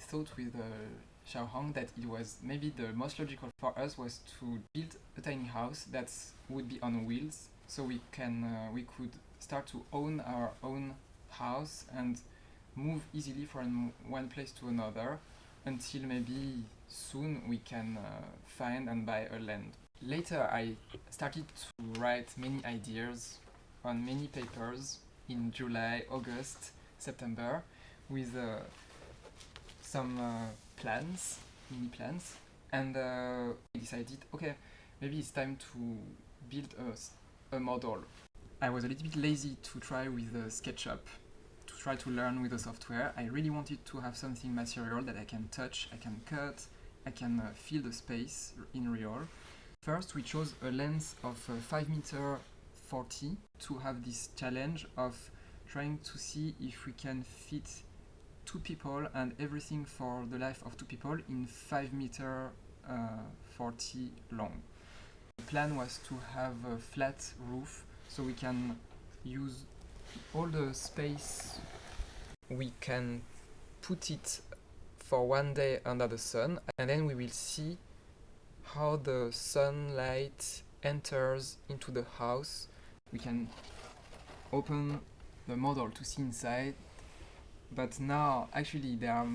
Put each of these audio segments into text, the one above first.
thought with uh, Xiaohong that it was maybe the most logical for us was to build a tiny house that would be on wheels, so we can uh, we could start to own our own house and move easily from one place to another until maybe soon we can uh, find and buy a land. Later I started to write many ideas on many papers in July, August, September with uh, some uh, plans, mini plans, and uh, I decided, okay, maybe it's time to build a, a model. I was a little bit lazy to try with SketchUp, to try to learn with the software. I really wanted to have something material that I can touch, I can cut, I can uh, feel the space in real. First, we chose a length of uh, 5 meter 40 to have this challenge of trying to see if we can fit two people and everything for the life of two people in 5 meter uh, 40 long. The plan was to have a flat roof so we can use all the space we can put it for one day under the sun and then we will see how the sunlight enters into the house. We can open the model to see inside but now actually there are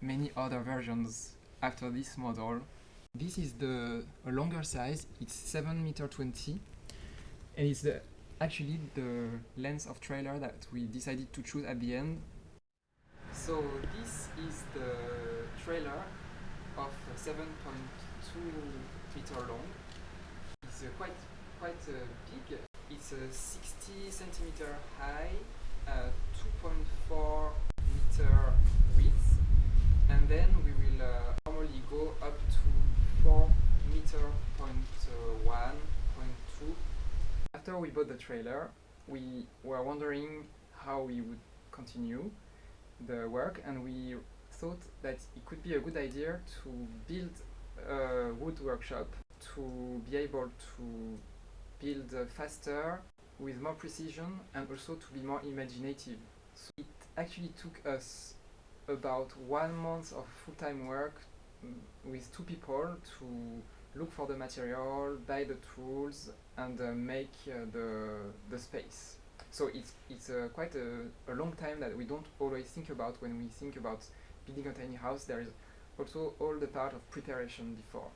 many other versions after this model. This is the longer size, it's 7 meter 20 and it's the actually the length of trailer that we decided to choose at the end. So this is the trailer of 7.2 meter long. It's uh, quite quite uh, big. It's uh, 60 centimeter high, uh, 2.4 meter width, and then we will uh, normally go up to 4 meter point uh, one, point two. After we bought the trailer, we were wondering how we would continue the work, and we thought that it could be a good idea to build a wood workshop to be able to build uh, faster with more precision and also to be more imaginative. So actually took us about one month of full-time work mm, with two people to look for the material, buy the tools and uh, make uh, the, the space. So it's, it's uh, quite a, a long time that we don't always think about when we think about building a tiny house. There is also all the part of preparation before.